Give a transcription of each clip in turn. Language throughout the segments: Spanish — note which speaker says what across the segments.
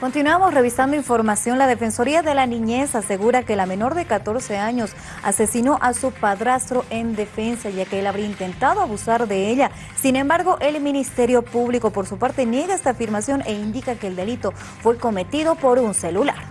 Speaker 1: Continuamos revisando información. La Defensoría de la Niñez asegura que la menor de 14 años asesinó a su padrastro en defensa, ya que él habría intentado abusar de ella. Sin embargo, el Ministerio Público, por su parte, niega esta afirmación e indica que el delito fue cometido por un celular.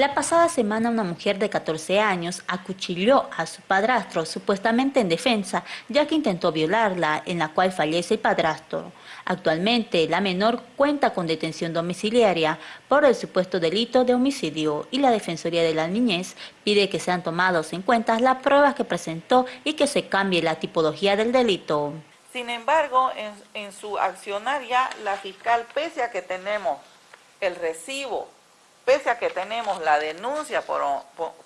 Speaker 2: La pasada semana una mujer de 14 años acuchilló a su padrastro supuestamente en defensa ya que intentó violarla en la cual fallece el padrastro. Actualmente la menor cuenta con detención domiciliaria por el supuesto delito de homicidio y la Defensoría de la Niñez pide que sean tomados en cuenta las pruebas que presentó y que se cambie la tipología del delito.
Speaker 3: Sin embargo, en, en su accionaria, la fiscal, pese a que tenemos el recibo pese a que tenemos la denuncia por,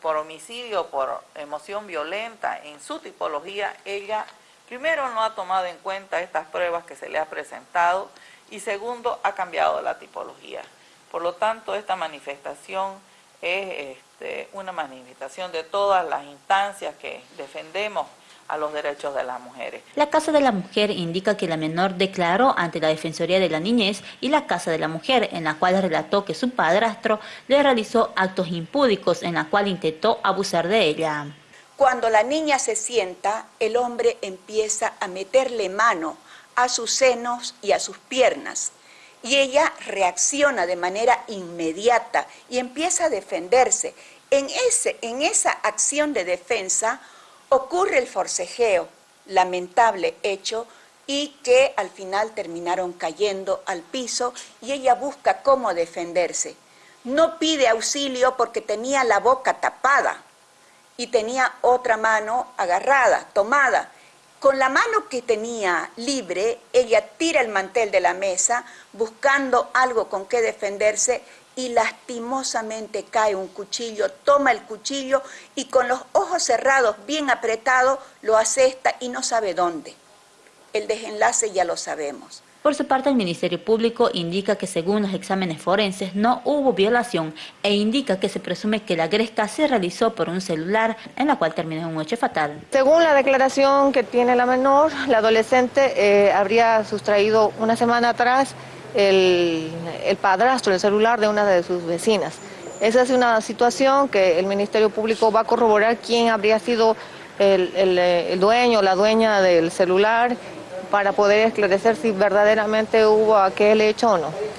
Speaker 3: por, homicidio, por emoción violenta en su tipología, ella primero no ha tomado en cuenta estas pruebas que se le ha presentado y segundo ha cambiado la tipología. Por lo tanto, esta manifestación es este, una manifestación de todas las instancias que defendemos a los derechos de las mujeres.
Speaker 2: La Casa de la Mujer indica que la menor declaró ante la Defensoría de la Niñez y la Casa de la Mujer, en la cual relató que su padrastro le realizó actos impúdicos en la cual intentó abusar de ella.
Speaker 4: Cuando la niña se sienta, el hombre empieza a meterle mano a sus senos y a sus piernas. Y ella reacciona de manera inmediata y empieza a defenderse. En, ese, en esa acción de defensa, ocurre el forcejeo, lamentable hecho, y que al final terminaron cayendo al piso y ella busca cómo defenderse. No pide auxilio porque tenía la boca tapada y tenía otra mano agarrada, tomada. Con la mano que tenía libre, ella tira el mantel de la mesa buscando algo con que defenderse y lastimosamente cae un cuchillo, toma el cuchillo y con los ojos cerrados, bien apretados, lo asesta y no sabe dónde. El desenlace ya lo sabemos.
Speaker 2: Por su parte, el Ministerio Público indica que según los exámenes forenses no hubo violación e indica que se presume que la gresca se realizó por un celular en la cual terminó un hecho fatal.
Speaker 5: Según la declaración que tiene la menor, la adolescente eh, habría sustraído una semana atrás el, padrastro, el celular de una de sus vecinas. Esa es una situación que el Ministerio Público va a corroborar quién habría sido el, el dueño o la dueña del celular para poder esclarecer si verdaderamente hubo aquel hecho o no.